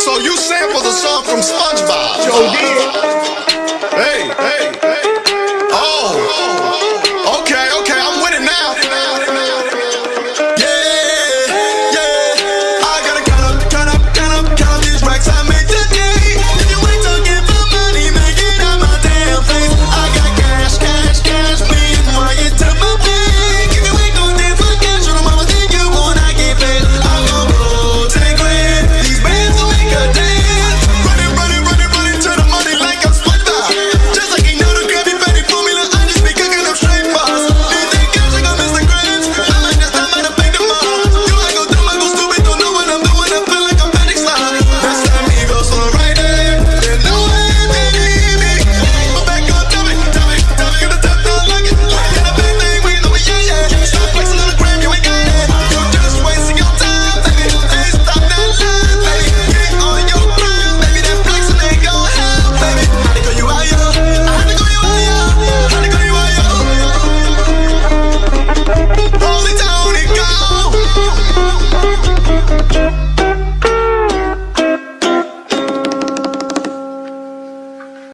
So you sampled a song from SpongeBob.